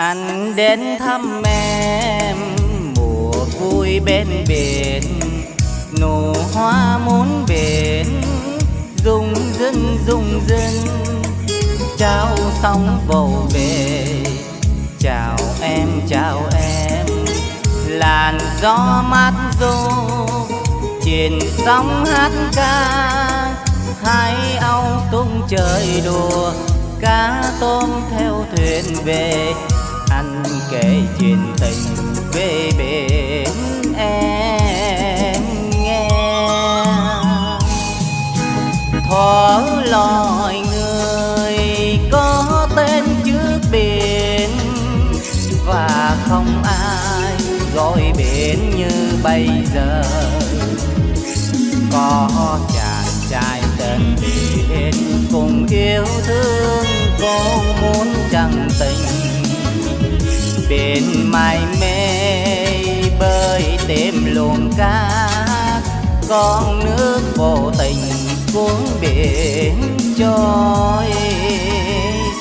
anh đến thăm em, mùa vui bên biển. Nụ hoa muốn biển, rung rưng rung rưng trao xong vầu về, chào em chào em. Làn gió mát du trên sóng hát ca. Hai âu tung trời đùa, cá tôm theo thuyền về anh kể chuyện tình về bên em nghe. Thuở loài người có tên trước biển và không ai gọi biển như bây giờ. Có chàng trai tên biển cùng yêu thương. Mải mê bơi tìm luồng cá con nước vô tình cuốn biển trôi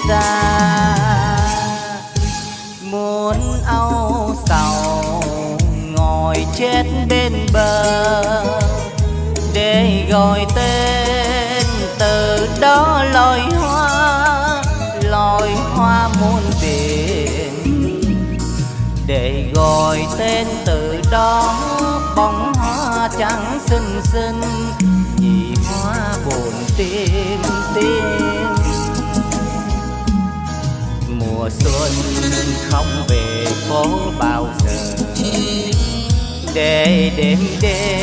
xa. Muốn âu sầu ngồi chết bên bờ để gọi tên đó bóng hoa trắng xinh xinh, nhị hoa buồn tim tim mùa xuân không về phố bao giờ, để đêm đêm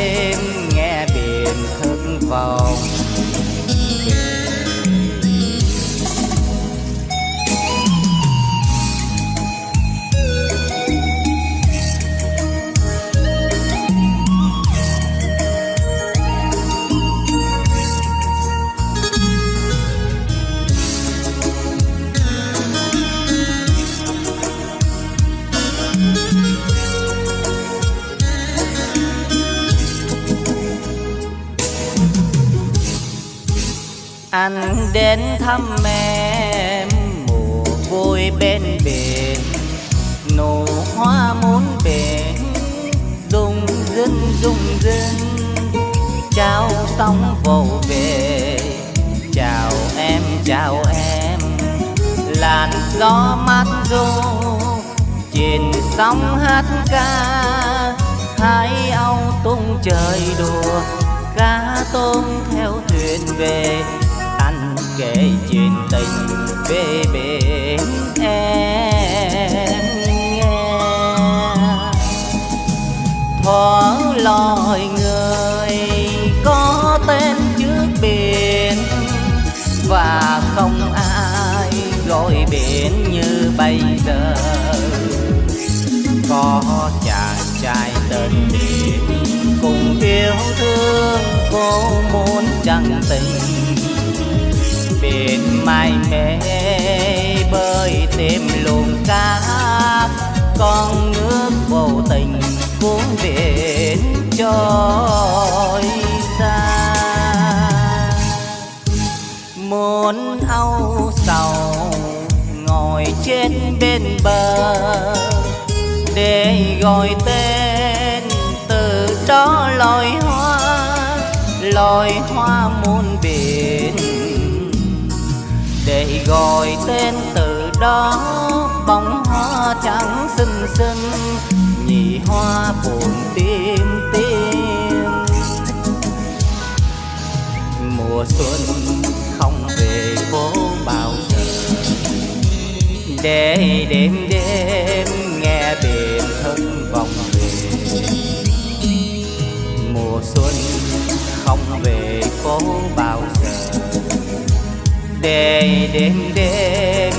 anh đến thăm em, mùa vui bên biển. Nụ hoa muốn biển, rung rinh rung rinh. Trao sóng vầu về, chào em chào em. Làn gió mát du trên sóng hát ca. Hai âu tung trời đùa cá tôm theo thuyền về. Có chàng trai tên biển cùng yêu thương cô muốn chẳng tình. Biển mai mê bơi tìm luồng cá con nước vô tình cuốn biển trôi xa. Muốn âu sầu bên bờ để gọi tên từ đó loài hoa loài hoa muôn biển. Để gọi tên từ đó bóng hoa trắng xinh xinh, nhị hoa buồn tim để đêm đêm nghe biển thân vòng về. Mùa xuân không về phố bao giờ. Để đêm đêm